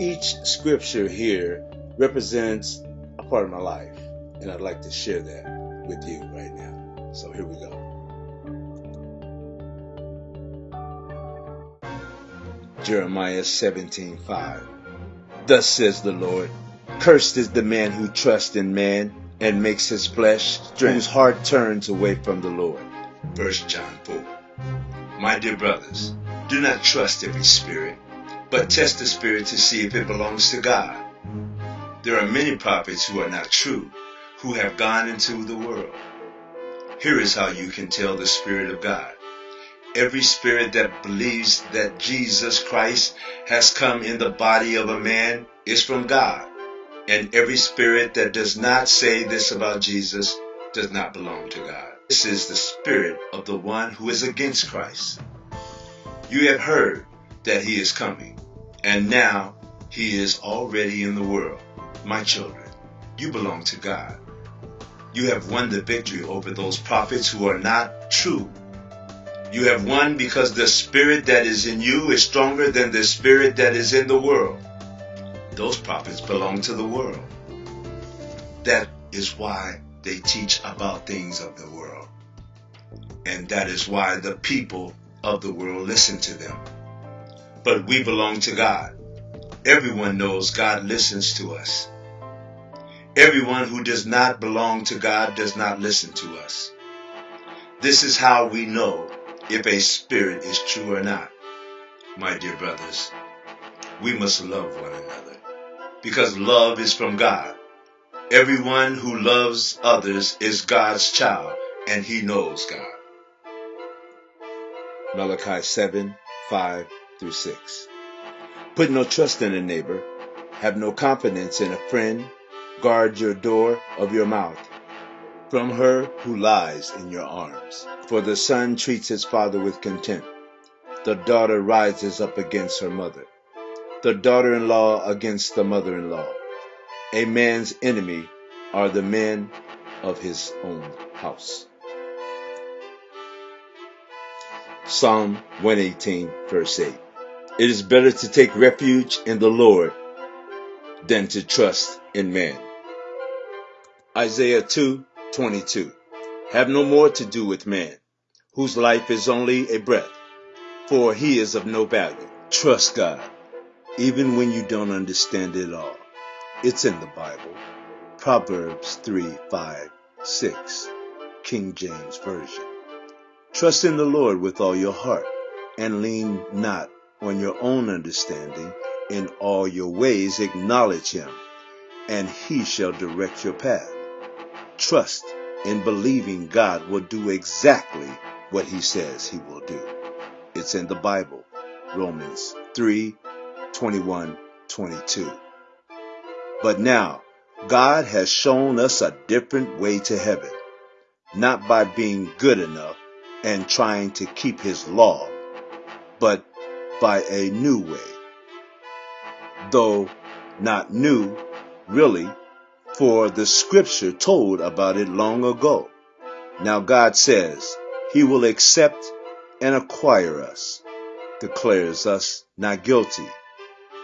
Each scripture here represents a part of my life, and I'd like to share that with you right now. So here we go. Jeremiah 17:5 Thus says the Lord, Cursed is the man who trusts in man and makes his flesh strength, whose heart turns away from the Lord. 1 John 4 My dear brothers, do not trust every spirit, but test the spirit to see if it belongs to God. There are many prophets who are not true, who have gone into the world. Here is how you can tell the Spirit of God. Every spirit that believes that Jesus Christ has come in the body of a man is from God. And every spirit that does not say this about Jesus does not belong to God. This is the spirit of the one who is against Christ. You have heard that he is coming, and now he is already in the world. My children, you belong to God. You have won the victory over those prophets who are not true. You have won because the spirit that is in you is stronger than the spirit that is in the world. Those prophets belong to the world. That is why they teach about things of the world. And that is why the people of the world listen to them. But we belong to God. Everyone knows God listens to us. Everyone who does not belong to God does not listen to us. This is how we know if a spirit is true or not. My dear brothers, we must love one another because love is from God. Everyone who loves others is God's child and he knows God. Malachi 7 5 through 6. Put no trust in a neighbor, have no confidence in a friend, guard your door of your mouth from her who lies in your arms. For the son treats his father with contempt. The daughter rises up against her mother. The daughter in law against the mother in law. A man's enemy are the men of his own house. Psalm 118, verse 8. It is better to take refuge in the Lord than to trust in man. Isaiah 2:22 Have no more to do with man, whose life is only a breath, for he is of no value. Trust God, even when you don't understand it all. It's in the Bible. Proverbs 3, 5, 6, King James Version. Trust in the Lord with all your heart, and lean not on your own understanding. In all your ways acknowledge him, and he shall direct your path. Trust in believing God will do exactly what he says he will do. It's in the Bible, Romans 3 21 22. But now, God has shown us a different way to heaven, not by being good enough and trying to keep his law, but by a new way. Though not new, really, for the scripture told about it long ago. Now God says he will accept and acquire us, declares us not guilty,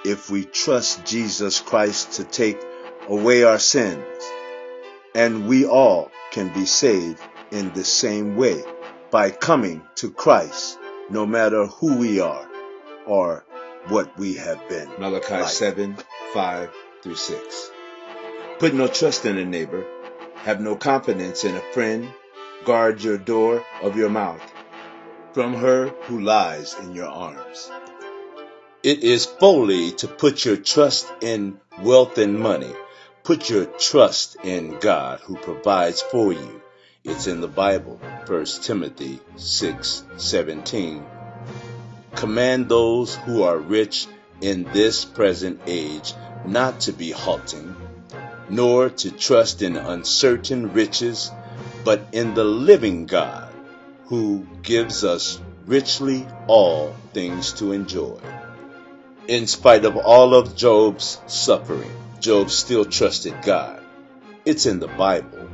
if we trust Jesus Christ to take away our sins. And we all can be saved in the same way by coming to Christ, no matter who we are or what we have been. Malachi like. 7 5 through 6. Put no trust in a neighbor, have no confidence in a friend, guard your door of your mouth from her who lies in your arms. It is folly to put your trust in wealth and money. Put your trust in God who provides for you. It's in the Bible, 1 Timothy 6:17. Command those who are rich in this present age not to be halting nor to trust in uncertain riches, but in the living God, who gives us richly all things to enjoy. In spite of all of Job's suffering, Job still trusted God. It's in the Bible,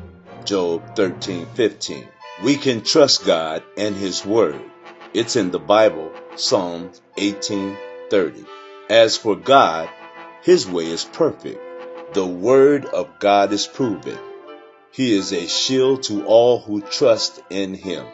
Job 13:15. We can trust God and his word. It's in the Bible, Psalm 18:30. As for God, His way is perfect. The word of God is proven. He is a shield to all who trust in him.